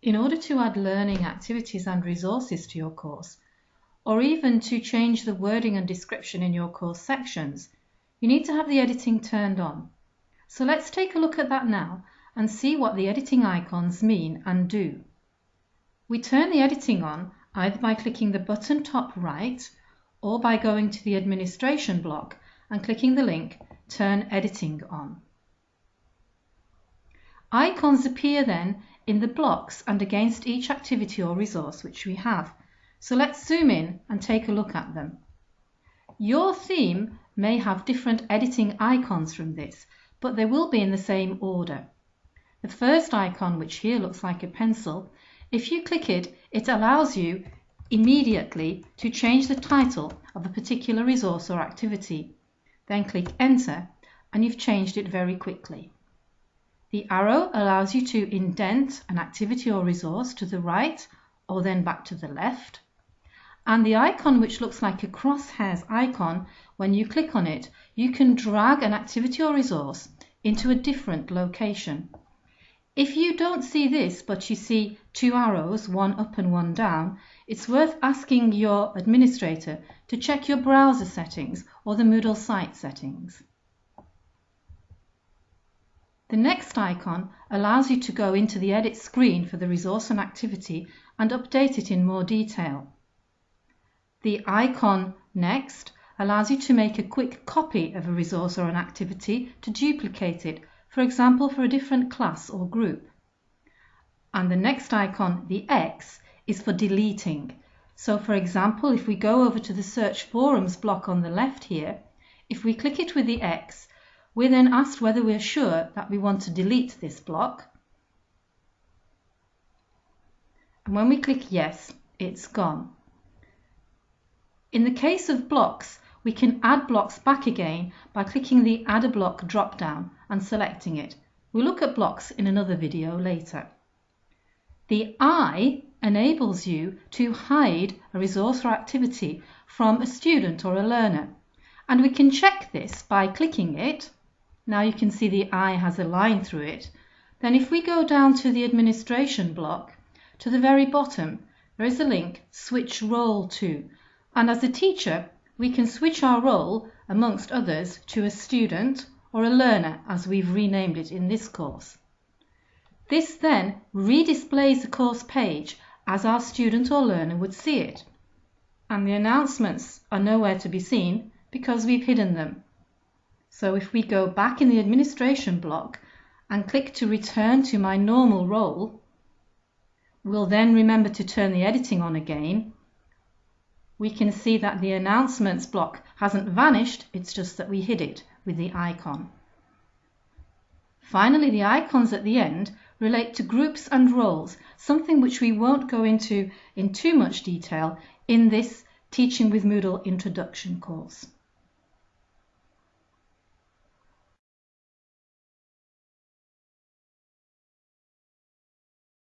In order to add learning activities and resources to your course, or even to change the wording and description in your course sections, you need to have the editing turned on. So let's take a look at that now and see what the editing icons mean and do. We turn the editing on either by clicking the button top right or by going to the administration block and clicking the link Turn Editing On. Icons appear then in the blocks and against each activity or resource which we have. So let's zoom in and take a look at them. Your theme may have different editing icons from this, but they will be in the same order. The first icon, which here looks like a pencil, if you click it, it allows you immediately to change the title of a particular resource or activity. Then click Enter and you've changed it very quickly. The arrow allows you to indent an activity or resource to the right or then back to the left. And the icon which looks like a crosshairs icon, when you click on it, you can drag an activity or resource into a different location. If you don't see this, but you see two arrows, one up and one down, it's worth asking your administrator to check your browser settings or the Moodle site settings. The next icon allows you to go into the edit screen for the resource and activity and update it in more detail. The icon next allows you to make a quick copy of a resource or an activity to duplicate it, for example for a different class or group. And the next icon, the X, is for deleting. So for example, if we go over to the search forums block on the left here, if we click it with the X, we're then asked whether we're sure that we want to delete this block. And when we click yes, it's gone. In the case of blocks, we can add blocks back again by clicking the Add a Block drop-down and selecting it. We'll look at blocks in another video later. The eye enables you to hide a resource or activity from a student or a learner. And we can check this by clicking it now you can see the eye has a line through it. Then if we go down to the administration block, to the very bottom, there is a link Switch Role To. And as a teacher, we can switch our role, amongst others, to a student or a learner, as we've renamed it in this course. This then redisplays the course page as our student or learner would see it. And the announcements are nowhere to be seen because we've hidden them. So if we go back in the administration block and click to return to my normal role, we'll then remember to turn the editing on again. We can see that the announcements block hasn't vanished, it's just that we hid it with the icon. Finally, the icons at the end relate to groups and roles, something which we won't go into in too much detail in this Teaching with Moodle introduction course.